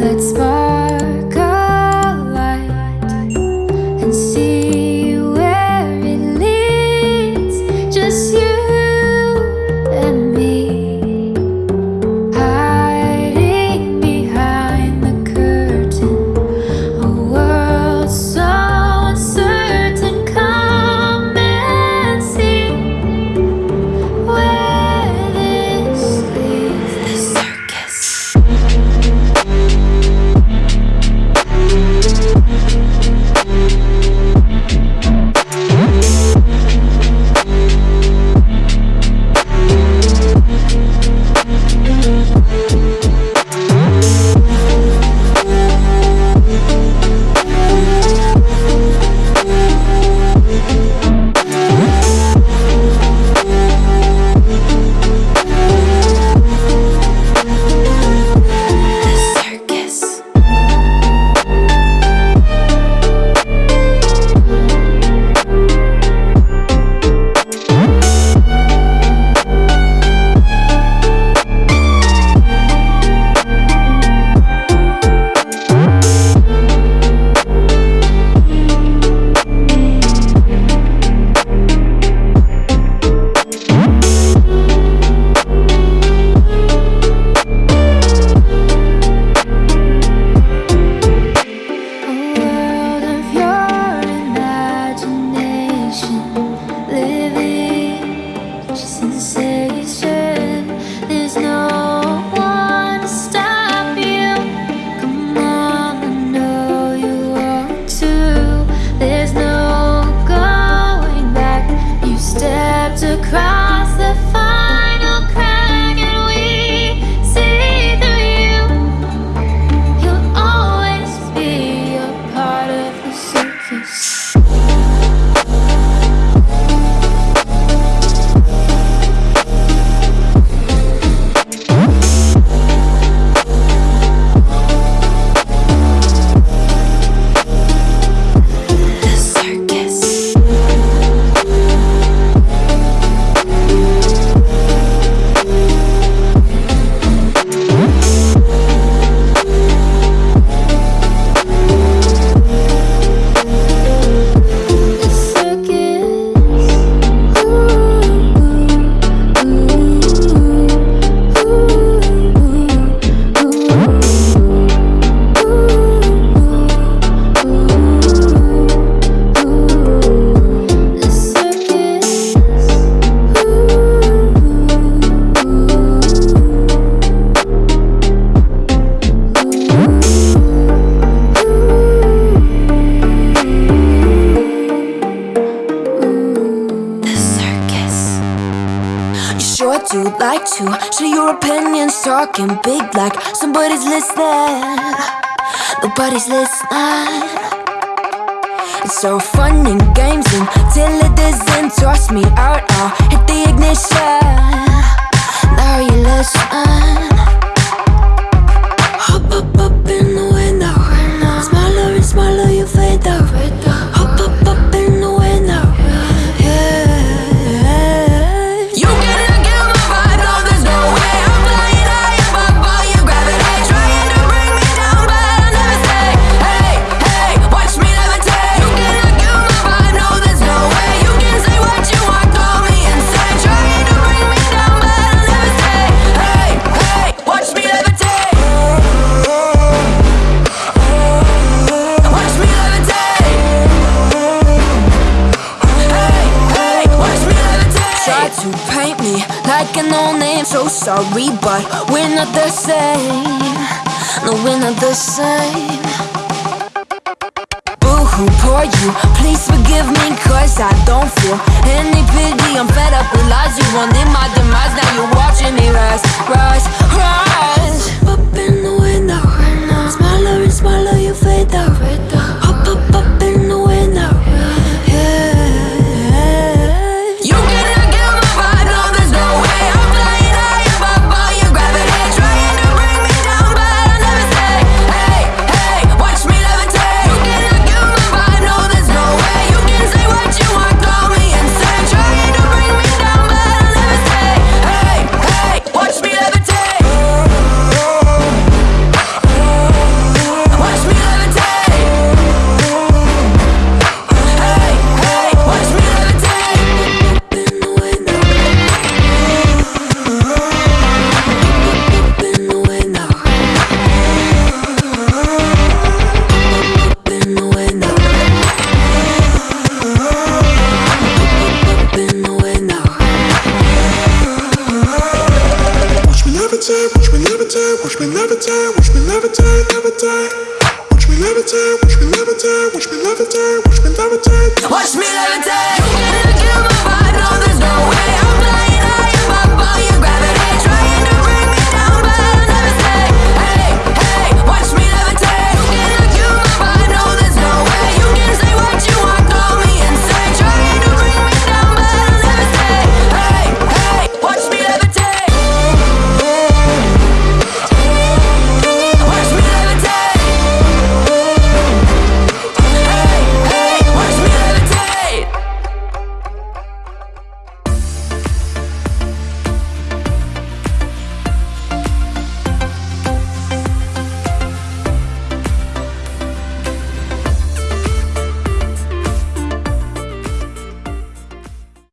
that spark You like to. Share your opinions, talking big like Somebody's listening, nobody's listening. It's so fun and games until it doesn't Toss me out, I'll hit the ignition. Now you listen to paint me like an old name. So sorry, but we're not the same. No, we're not the same. Boo-hoo, poor you, please forgive me Cause I don't feel any pity. I'm fed up with lies, you wanted my demise. Now you're watching me rise, rise. levitate, watch me levitate, levitate. Watch me levitate, watch me levitate, watch me levitate, watch me levitate. Watch me levitate.